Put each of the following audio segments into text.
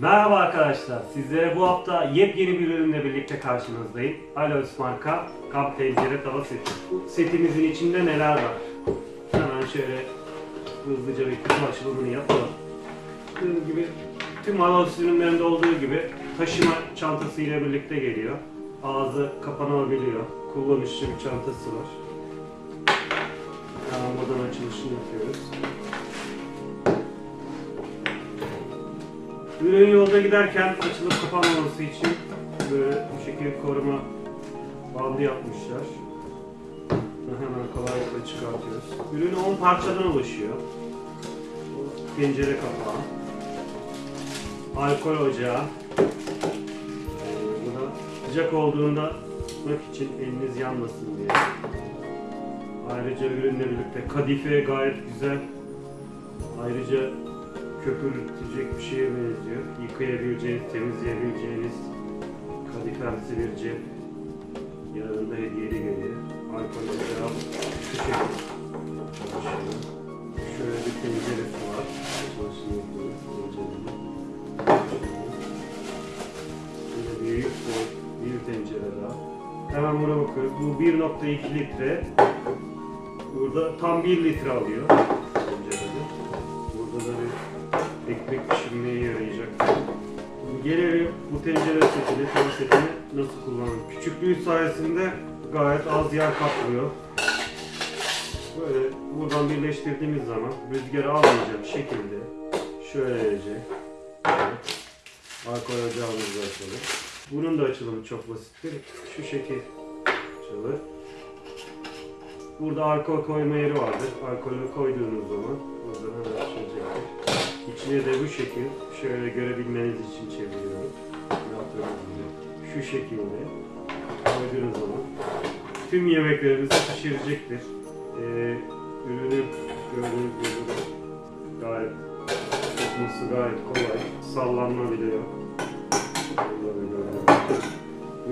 Merhaba arkadaşlar. Sizlere bu hafta yepyeni bir ürünle birlikte karşınızdayım. Aloes marka kamp tencere tava seti. Setimizin içinde neler var? Hemen şöyle hızlıca bir kutu açılımını yapalım. Gördüğünüz gibi tüm Aloes ürünlerinde olduğu gibi taşıma çantası ile birlikte geliyor. Ağzı kapanabiliyor. Kullanışlı bir çantası var. Hemen buradan açılışını yapıyoruz. Ürün yolda giderken açılıp kapanmaması için böyle bu şekilde koruma bandı yapmışlar. Hemen kolaylıkla çıkartıyoruz. Ürün 10 parçadan oluşuyor. Bu Pencere kapağı. Alkol ocağı. Bu da sıcak olduğunda tutmak için eliniz yanmasın diye. Ayrıca ürünle birlikte kadife gayet güzel. Ayrıca köpürtecek bir şeye benziyor. Yıkayabileceğiniz, temizleyebileceğiniz kadifemsi bir cep. Yanında hediyeli geliyor. Alkol ocağı şu şekilde çalışıyor. Şöyle bir tenceresi var. Tencerenin. Şöyle büyük boy bir tencere daha. Hemen buna bakıyoruz. Bu 1.2 litre. Burada tam 1 litre alıyor ekmek pişirmeye yarayacak. Gelelim bu tencere setini, tava setini nasıl kullanalım. Küçüklüğü sayesinde gayet az yer kaplıyor. Böyle buradan birleştirdiğimiz zaman rüzgarı almayacak şekilde şöylece alkol ocağımızı açalım. Bunun da açılımı çok basittir. Şu şekil açılır. Burada alkol koyma yeri vardır. Alkolü koyduğunuz zaman buradan hemen. İçine de bu şekil şöyle görebilmeniz için çeviriyorum. Şu şekilde koyduğunuz zaman tüm yemeklerinizi pişirecektir. Ee, ürünü gördüğünüz gibi gayet tutması gayet kolay. Sallanma bile yok.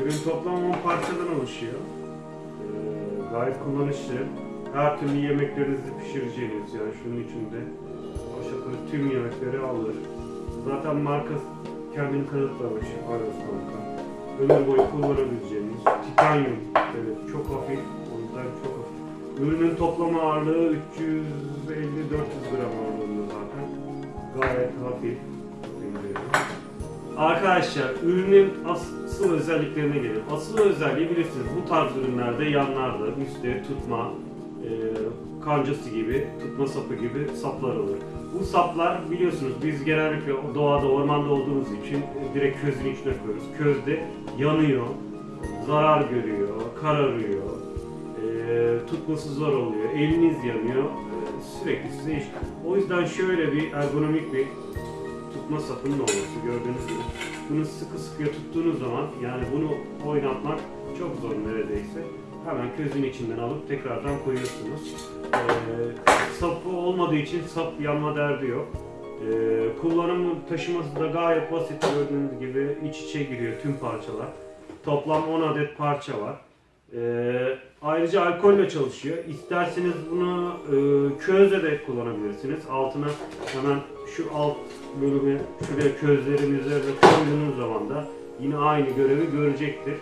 Ürün toplam 10 parçadan oluşuyor. Ee, gayet kullanışlı. Her türlü yemeklerinizi pişireceğiniz yani şunun içinde aşağı tüm yemekleri alır. Zaten marka kendini kanıtlamış Aros marka. Ömür boyu kullanabileceğiniz titanyum evet çok hafif ondan çok hafif. Ürünün toplam ağırlığı 350-400 gram ağırlığında zaten. Gayet hafif. Arkadaşlar ürünün asıl özelliklerine gelelim. Asıl özelliği bilirsiniz bu tarz ürünlerde yanlarda üstte tutma, kancası gibi, tutma sapı gibi saplar olur. Bu saplar biliyorsunuz biz genellikle doğada, ormanda olduğumuz için e, direkt közün içine koyuyoruz. Közde yanıyor, zarar görüyor, kararıyor, e, tutması zor oluyor, eliniz yanıyor, e, sürekli size iş. O yüzden şöyle bir ergonomik bir tutma sapının olması gördüğünüz gibi. Bunu sıkı sıkıya tuttuğunuz zaman yani bunu oynatmak çok zor neredeyse. Hemen közün içinden alıp tekrardan koyuyorsunuz. Ee, sapı olmadığı için sap yanma derdi yok. Ee, kullanımı taşıması da gayet basit gördüğünüz gibi iç içe giriyor tüm parçalar. Toplam 10 adet parça var. Ee, ayrıca alkolle çalışıyor. İsterseniz bunu e, közle de kullanabilirsiniz. Altına hemen şu alt bölümü şuraya közlerin üzerine koyduğunuz zaman da yine aynı görevi görecektir.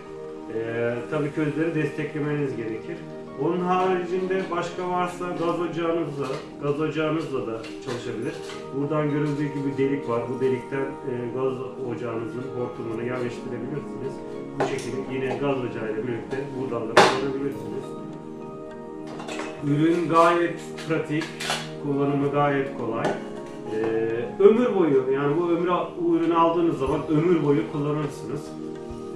Ee, tabii közleri desteklemeniz gerekir. Onun haricinde başka varsa gaz ocağınızla, gaz ocağınızla da çalışabilir. Buradan görüldüğü gibi delik var. Bu delikten e, gaz ocağınızın hortumunu yerleştirebilirsiniz. Bu şekilde yine gaz ocağıyla birlikte buradan da kullanabilirsiniz. Ürün gayet pratik, kullanımı gayet kolay. Ee, ömür boyu yani bu ömrü bu ürünü aldığınız zaman ömür boyu kullanırsınız.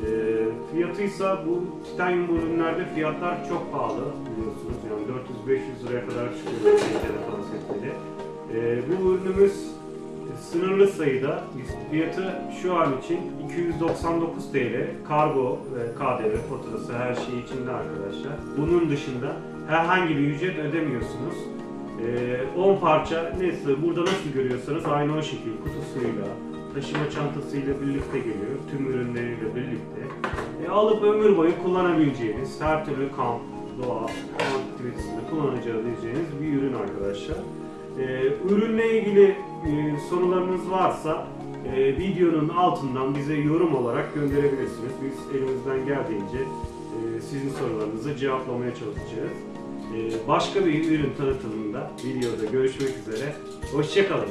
Ee, fiyatıysa bu titanyum ürünlerde fiyatlar çok pahalı biliyorsunuz yani 400-500 liraya kadar çıkıyor tava setleri. Ee, bu ürünümüz sınırlı sayıda fiyatı şu an için 299 TL kargo ve KDV faturası her şey içinde arkadaşlar. Bunun dışında herhangi bir ücret ödemiyorsunuz. Ee, 10 parça neyse burada nasıl görüyorsanız aynı o şekilde kutusuyla, taşıma çantasıyla birlikte geliyor. Tüm ürünleriyle birlikte. E, alıp ömür boyu kullanabileceğiniz her türlü kamp, doğa, aktivitesinde kullanabileceğiniz bir ürün arkadaşlar. E, ürünle ilgili e, sorularınız varsa e, videonun altından bize yorum olarak gönderebilirsiniz. Biz elimizden geldiğince e, sizin sorularınızı cevaplamaya çalışacağız. E, başka bir ürün tanıtımında videoda görüşmek üzere. Hoşçakalın.